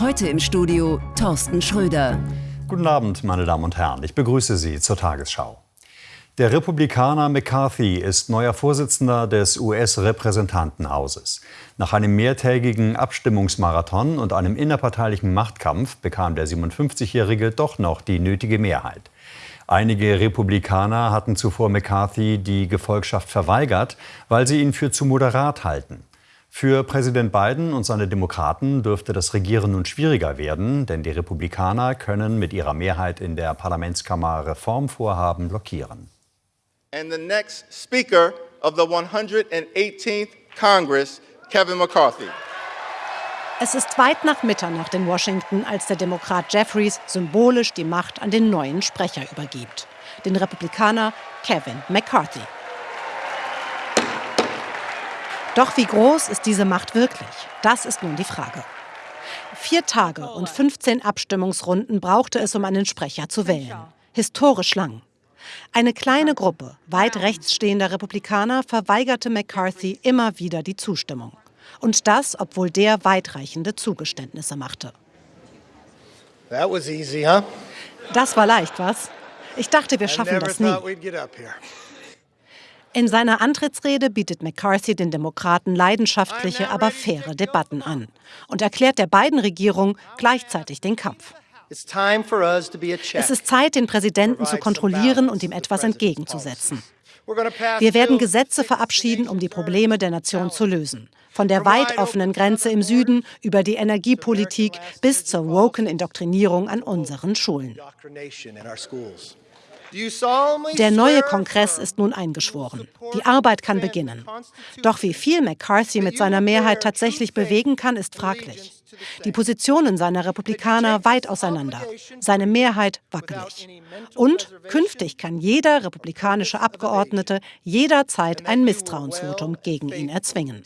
Heute im Studio Thorsten Schröder. Guten Abend, meine Damen und Herren. Ich begrüße Sie zur Tagesschau. Der Republikaner McCarthy ist neuer Vorsitzender des US-Repräsentantenhauses. Nach einem mehrtägigen Abstimmungsmarathon und einem innerparteilichen Machtkampf bekam der 57-Jährige doch noch die nötige Mehrheit. Einige Republikaner hatten zuvor McCarthy die Gefolgschaft verweigert, weil sie ihn für zu moderat halten. Für Präsident Biden und seine Demokraten dürfte das Regieren nun schwieriger werden, denn die Republikaner können mit ihrer Mehrheit in der Parlamentskammer Reformvorhaben blockieren. And the next Speaker of the 118th Congress, Kevin McCarthy. Es ist weit nach Mitternacht in Washington, als der Demokrat Jeffries symbolisch die Macht an den neuen Sprecher übergibt, den Republikaner Kevin McCarthy. Doch wie groß ist diese Macht wirklich? Das ist nun die Frage. Vier Tage und 15 Abstimmungsrunden brauchte es, um einen Sprecher zu wählen. Historisch lang. Eine kleine Gruppe weit rechts stehender Republikaner verweigerte McCarthy immer wieder die Zustimmung. Und das, obwohl der weitreichende Zugeständnisse machte. Easy, huh? Das war leicht, was? Ich dachte, wir schaffen das nie. In seiner Antrittsrede bietet McCarthy den Demokraten leidenschaftliche, aber faire Debatten an und erklärt der beiden Regierung gleichzeitig den Kampf. Es ist Zeit, den Präsidenten zu kontrollieren und ihm etwas entgegenzusetzen. Wir werden Gesetze verabschieden, um die Probleme der Nation zu lösen. Von der weit offenen Grenze im Süden über die Energiepolitik bis zur woken Indoktrinierung an unseren Schulen. Der neue Kongress ist nun eingeschworen. Die Arbeit kann beginnen. Doch wie viel McCarthy mit seiner Mehrheit tatsächlich bewegen kann, ist fraglich. Die Positionen seiner Republikaner weit auseinander, seine Mehrheit wackelig. Und künftig kann jeder republikanische Abgeordnete jederzeit ein Misstrauensvotum gegen ihn erzwingen.